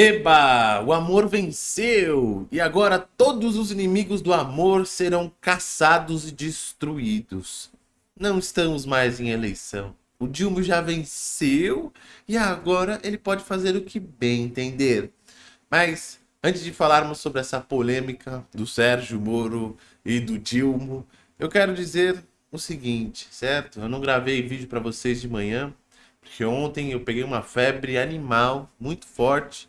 Eba! O amor venceu! E agora todos os inimigos do amor serão caçados e destruídos. Não estamos mais em eleição. O Dilma já venceu e agora ele pode fazer o que bem entender. Mas antes de falarmos sobre essa polêmica do Sérgio Moro e do Dilma, eu quero dizer o seguinte, certo? Eu não gravei vídeo para vocês de manhã, porque ontem eu peguei uma febre animal muito forte,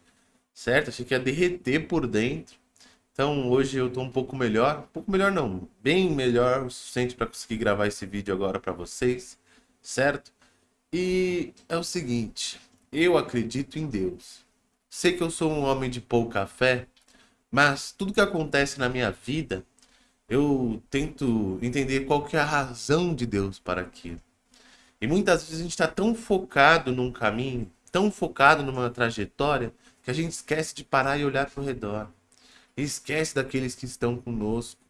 certo? Achei que ia derreter por dentro. Então hoje eu tô um pouco melhor, um pouco melhor não, bem melhor o suficiente para conseguir gravar esse vídeo agora para vocês, certo? E é o seguinte, eu acredito em Deus. Sei que eu sou um homem de pouca fé, mas tudo que acontece na minha vida, eu tento entender qual que é a razão de Deus para aquilo. E muitas vezes a gente está tão focado num caminho, tão focado numa trajetória, que a gente esquece de parar e olhar para o redor. Esquece daqueles que estão conosco.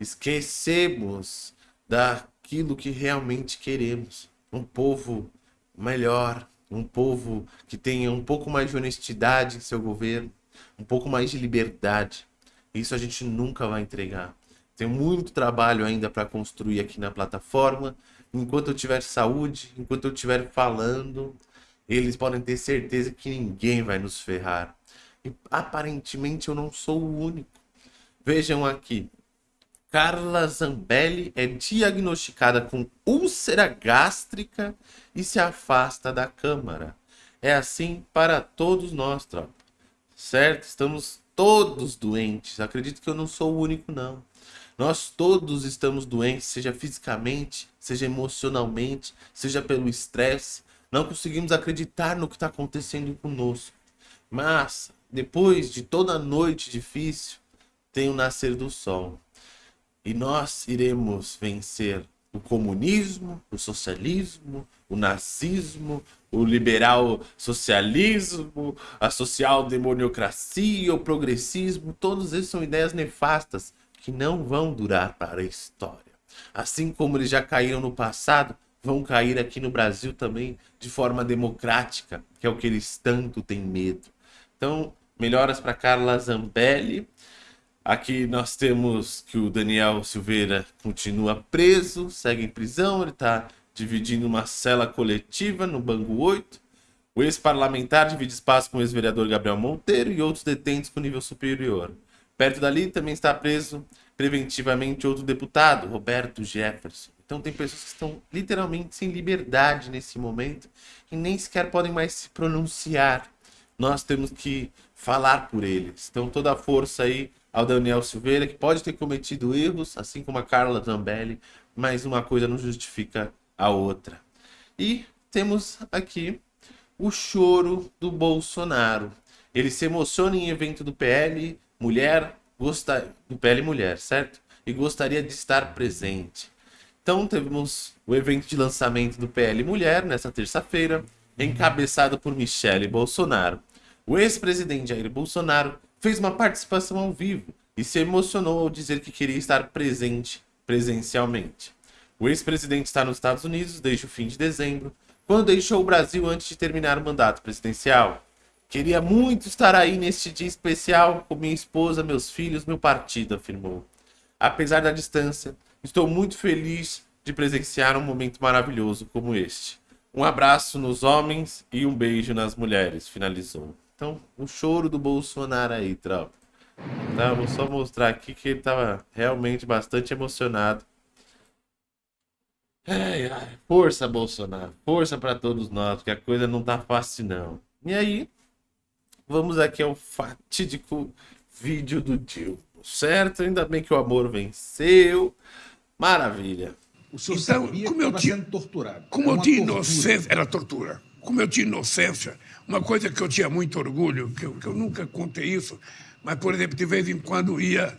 Esquecemos daquilo que realmente queremos um povo melhor, um povo que tenha um pouco mais de honestidade em seu governo, um pouco mais de liberdade. Isso a gente nunca vai entregar. Tem muito trabalho ainda para construir aqui na plataforma. Enquanto eu tiver saúde, enquanto eu estiver falando, eles podem ter certeza que ninguém vai nos ferrar. E aparentemente eu não sou o único. Vejam aqui, Carla Zambelli é diagnosticada com úlcera gástrica e se afasta da Câmara. É assim para todos nós, tropa. Certo? Estamos todos doentes. Acredito que eu não sou o único, não. Nós todos estamos doentes, seja fisicamente, seja emocionalmente, seja pelo estresse. Não conseguimos acreditar no que está acontecendo conosco. Mas, depois de toda noite difícil, tem o nascer do sol. E nós iremos vencer o comunismo, o socialismo, o nazismo, o liberal socialismo, a social demoniocracia, o progressismo, todos esses são ideias nefastas que não vão durar para a história. Assim como eles já caíram no passado, vão cair aqui no Brasil também de forma democrática, que é o que eles tanto têm medo. Então, melhoras para Carla Zambelli, Aqui nós temos que o Daniel Silveira continua preso, segue em prisão, ele está dividindo uma cela coletiva no Bangu 8. O ex-parlamentar divide espaço com o ex-vereador Gabriel Monteiro e outros detentos com nível superior. Perto dali também está preso preventivamente outro deputado, Roberto Jefferson. Então tem pessoas que estão literalmente sem liberdade nesse momento e nem sequer podem mais se pronunciar. Nós temos que falar por eles. Então toda a força aí ao Daniel Silveira, que pode ter cometido erros, assim como a Carla Zambelli, mas uma coisa não justifica a outra. E temos aqui o choro do Bolsonaro. Ele se emociona em evento do PL Mulher, gosta... do PL Mulher, certo? E gostaria de estar presente. Então temos o evento de lançamento do PL Mulher nessa terça-feira, encabeçado por Michele Bolsonaro. O ex-presidente Jair Bolsonaro fez uma participação ao vivo e se emocionou ao dizer que queria estar presente presencialmente. O ex-presidente está nos Estados Unidos desde o fim de dezembro, quando deixou o Brasil antes de terminar o mandato presidencial. Queria muito estar aí neste dia especial com minha esposa, meus filhos, meu partido, afirmou. Apesar da distância, estou muito feliz de presenciar um momento maravilhoso como este. Um abraço nos homens e um beijo nas mulheres, finalizou. Então, o choro do Bolsonaro aí, tropa. Tá, vou só mostrar aqui que ele tava realmente bastante emocionado. Ai, ai, força, Bolsonaro. Força para todos nós, porque a coisa não tá fácil, não. E aí, vamos aqui ao fatídico vídeo do Dilma, certo? Ainda bem que o amor venceu. Maravilha. O senhor então, sabia como que eu tinha, sendo torturado. Como eu tinha inocência, era tortura como eu tinha inocência, uma coisa que eu tinha muito orgulho, que eu, que eu nunca contei isso, mas, por exemplo, de vez em quando ia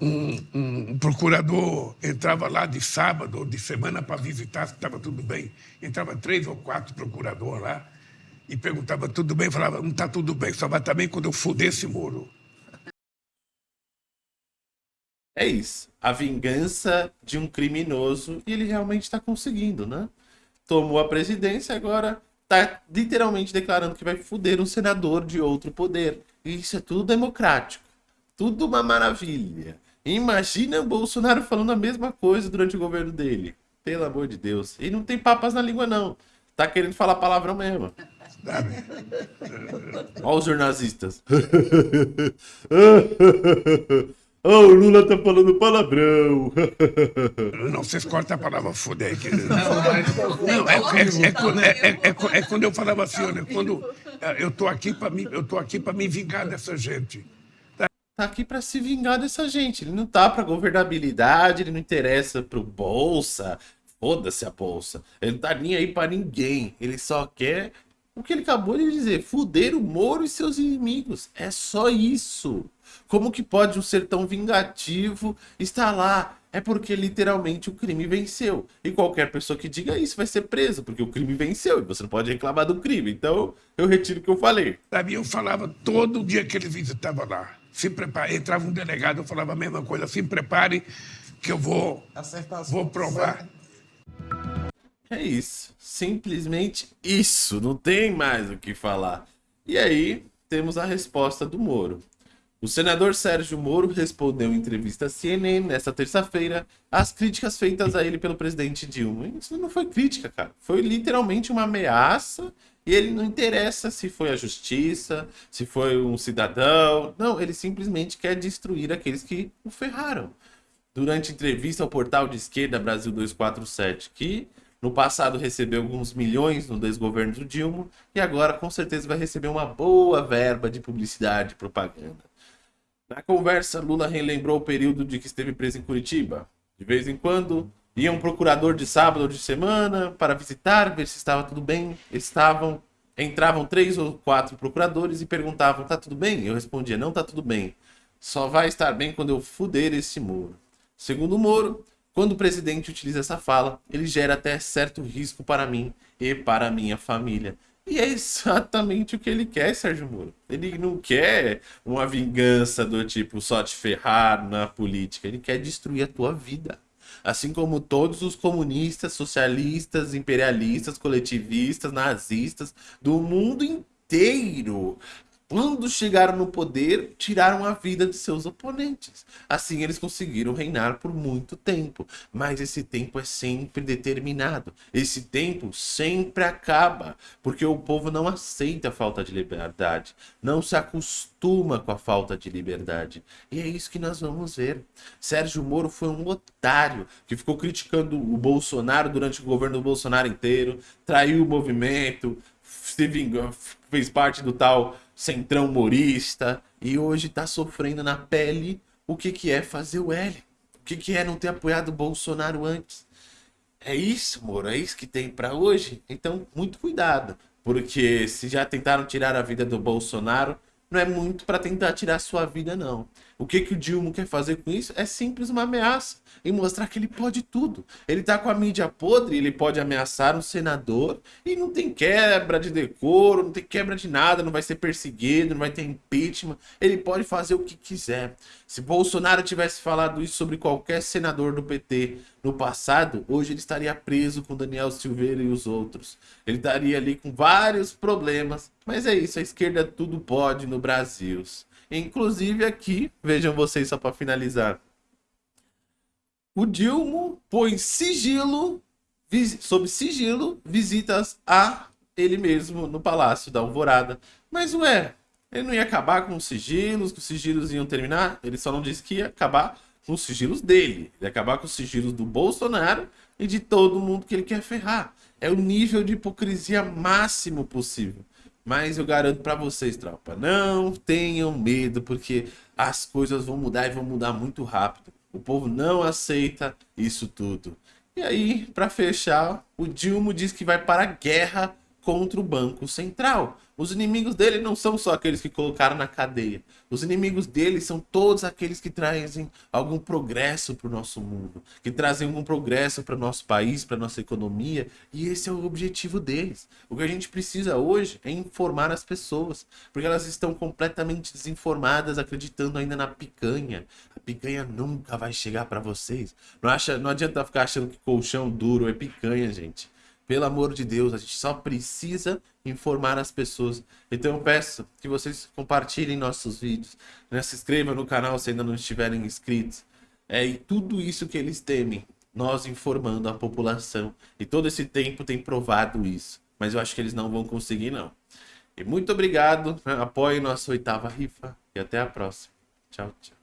um, um procurador, entrava lá de sábado ou de semana para visitar se estava tudo bem. Entrava três ou quatro procuradores lá e perguntava tudo bem, falava, não está tudo bem, só vai estar bem quando eu fuder esse muro. É isso. A vingança de um criminoso e ele realmente está conseguindo, né? Tomou a presidência, agora tá literalmente declarando que vai fuder um senador de outro poder. E isso é tudo democrático. Tudo uma maravilha. Imagina o Bolsonaro falando a mesma coisa durante o governo dele. Pelo amor de Deus. E não tem papas na língua, não. Tá querendo falar palavrão mesmo. Olha os jornalistas. Oh, o Lula tá falando palavrão. Não, vocês cortam a palavra foder aqui. Não, é, é, quando eu falava assim, olha, quando eu tô aqui para me, eu tô aqui para me vingar dessa gente. Tá, tá aqui para se vingar dessa gente. Ele não tá para governabilidade, ele não interessa pro bolsa. Foda-se a bolsa. Ele não tá nem aí para ninguém. Ele só quer o que ele acabou de dizer, fuder o Moro e seus inimigos. É só isso. Como que pode um ser tão vingativo estar lá? É porque literalmente o crime venceu. E qualquer pessoa que diga isso vai ser preso, porque o crime venceu e você não pode reclamar do crime. Então, eu retiro o que eu falei. Sabe, eu falava todo dia que ele visitava lá. Se prepare, entrava um delegado, eu falava a mesma coisa. Se prepare que eu vou, vou provar. É isso. Simplesmente isso. Não tem mais o que falar. E aí, temos a resposta do Moro. O senador Sérgio Moro respondeu em entrevista à CNN nesta terça-feira às críticas feitas a ele pelo presidente Dilma. Isso não foi crítica, cara. Foi literalmente uma ameaça e ele não interessa se foi a justiça, se foi um cidadão. Não, ele simplesmente quer destruir aqueles que o ferraram. Durante entrevista ao portal de esquerda Brasil 247, que no passado recebeu alguns milhões no desgoverno do Dilma e agora com certeza vai receber uma boa verba de publicidade e propaganda. Na conversa, Lula relembrou o período de que esteve preso em Curitiba. De vez em quando, ia um procurador de sábado ou de semana para visitar, ver se estava tudo bem. Estavam, entravam três ou quatro procuradores e perguntavam: "Tá tudo bem?" Eu respondia: "Não tá tudo bem. Só vai estar bem quando eu fuder esse muro." Segundo o Moro, quando o presidente utiliza essa fala, ele gera até certo risco para mim e para minha família. E é exatamente o que ele quer, Sérgio Moro. Ele não quer uma vingança do tipo só te ferrar na política. Ele quer destruir a tua vida. Assim como todos os comunistas, socialistas, imperialistas, coletivistas, nazistas do mundo inteiro quando chegaram no poder, tiraram a vida de seus oponentes. Assim, eles conseguiram reinar por muito tempo. Mas esse tempo é sempre determinado. Esse tempo sempre acaba. Porque o povo não aceita a falta de liberdade. Não se acostuma com a falta de liberdade. E é isso que nós vamos ver. Sérgio Moro foi um otário que ficou criticando o Bolsonaro durante o governo do Bolsonaro inteiro, traiu o movimento, se vingou, fez parte do tal centrão humorista e hoje tá sofrendo na pele o que, que é fazer o L. O que, que é não ter apoiado o Bolsonaro antes. É isso, Moro, é isso que tem para hoje. Então, muito cuidado, porque se já tentaram tirar a vida do Bolsonaro, não é muito para tentar tirar sua vida, não. O que, que o Dilma quer fazer com isso? É simples uma ameaça e mostrar que ele pode tudo. Ele tá com a mídia podre, ele pode ameaçar um senador e não tem quebra de decoro, não tem quebra de nada, não vai ser perseguido, não vai ter impeachment. Ele pode fazer o que quiser. Se Bolsonaro tivesse falado isso sobre qualquer senador do PT no passado, hoje ele estaria preso com Daniel Silveira e os outros. Ele estaria ali com vários problemas. Mas é isso, a esquerda tudo pode no Brasil. Inclusive aqui, vejam vocês só para finalizar. O Dilma põe sigilo, sob sigilo, visitas a ele mesmo no Palácio da Alvorada. Mas ué, ele não ia acabar com os sigilos, que os sigilos iam terminar? Ele só não disse que ia acabar com os sigilos dele. Ele ia acabar com os sigilos do Bolsonaro e de todo mundo que ele quer ferrar. É o nível de hipocrisia máximo possível. Mas eu garanto para vocês, tropa, não tenham medo, porque as coisas vão mudar e vão mudar muito rápido. O povo não aceita isso tudo. E aí, para fechar, o Dilma diz que vai para a guerra contra o Banco Central. Os inimigos dele não são só aqueles que colocaram na cadeia. Os inimigos dele são todos aqueles que trazem algum progresso para o nosso mundo, que trazem algum progresso para o nosso país, para nossa economia, e esse é o objetivo deles. O que a gente precisa hoje é informar as pessoas, porque elas estão completamente desinformadas, acreditando ainda na picanha. A picanha nunca vai chegar para vocês. Não, acha, não adianta ficar achando que colchão duro é picanha, gente. Pelo amor de Deus, a gente só precisa informar as pessoas. Então eu peço que vocês compartilhem nossos vídeos, né? se inscrevam no canal se ainda não estiverem inscritos. É, e tudo isso que eles temem, nós informando a população. E todo esse tempo tem provado isso. Mas eu acho que eles não vão conseguir, não. E muito obrigado. Né? Apoie nossa oitava rifa. E até a próxima. Tchau, tchau.